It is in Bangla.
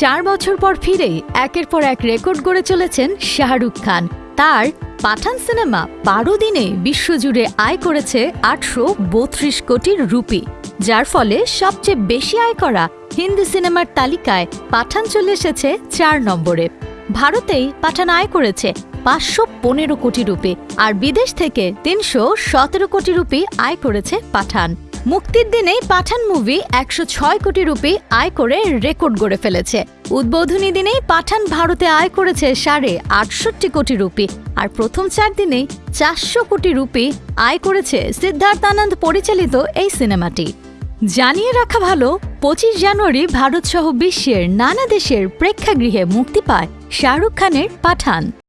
চার বছর পর ফিরেই একের পর এক রেকর্ড গড়ে চলেছেন শাহরুখ খান। তার পাঠান সিনেমা বারো দিনে বিশ্বজুড়ে আয় করেছে আটশো বত্রিশ কোটির রুপি, যার ফলে সবচেয়ে বেশি আয় করা হিন্দি সিনেমার তালিকায় পাঠান চলে এসেছে চার নম্বরে। ভারতেই পাঠান আয় করেছে পাঁচশো পনেরো কোটি রুপি, আর বিদেশ থেকে তিনশো সতেরো কোটি রুপি আয় করেছে পাঠান। মুক্তির দিনেই পাঠান মুভি একশো ছয় কোটি রুপি আয় করে রেকর্ড গড়ে ফেলেছে। উদ্বোধনী দিনেই পাঠান ভারতে আয় করেছে সাড়ে আটষট্টি কোটি রুপি, আর প্রথম চার দিনেই চারশো কোটি রুপি আয় করেছে সিদ্ধার্থ আনন্দ পরিচালিত এই সিনেমাটি। জানিয়ে রাখা ভালো, পঁচিশ জানুয়ারি ভারতসহ বিশ্বের নানা দেশের প্রেক্ষাগৃহে মুক্তি পায় শাহরুখ খানের পাঠান।